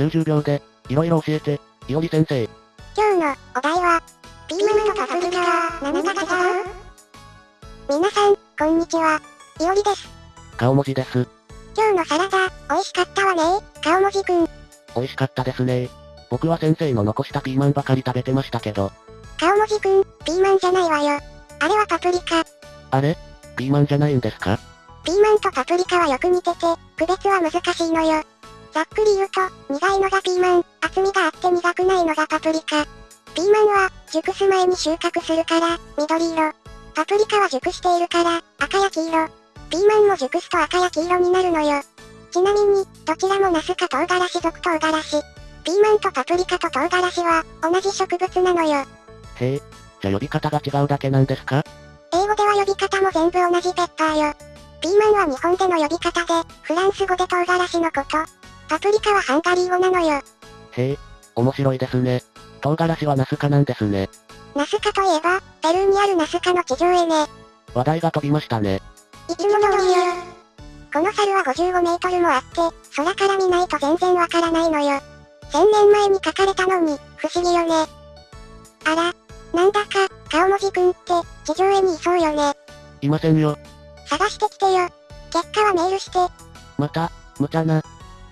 90秒で、いろいろ教えて、いおり先生。今日のお題は、ピーマンとパプリカは何が違う？皆さん、こんにちは。いおりです。顔文字です。今日のサラダ、美味しかったわね顔文字くん。美味しかったですね僕は先生の残したピーマンばかり食べてましたけど、顔文字くん、ピーマンじゃないわよ。あれはパプリカ。あれ？ピーマンじゃないんですか？ピーマンとパプリカはよく似てて、区別は難しいのよ。ざっくり言うと、苦いのがピーマン、厚みがあって苦くないのがパプリカ。ピーマンは、熟す前に収穫するから、緑色。パプリカは熟しているから、赤や黄色。ピーマンも熟すと赤や黄色になるのよ。ちなみに、どちらもナスか唐辛子属唐辛子。ピーマンとパプリカと唐辛子は、同じ植物なのよ。へえ、じゃあ呼び方が違うだけなんですか？英語では呼び方も全部同じペッパーよ。ピーマンは日本での呼び方で、フランス語で唐辛子のこと。パプリカはハンガリー語なのよ。へえ、面白いですね。唐辛子はナス科なんですね。ナスカといえば、ペルーにあるナスカの地上絵ね。話題が飛びましたね。いつも通りよ。この猿は55メートルもあって、空から見ないと全然わからないのよ。1000年前に描かれたのに、不思議よね。あら、なんだか、顔文字くんって、地上絵にいそうよね。いませんよ。探してきてよ。結果はメールして。また、無茶な、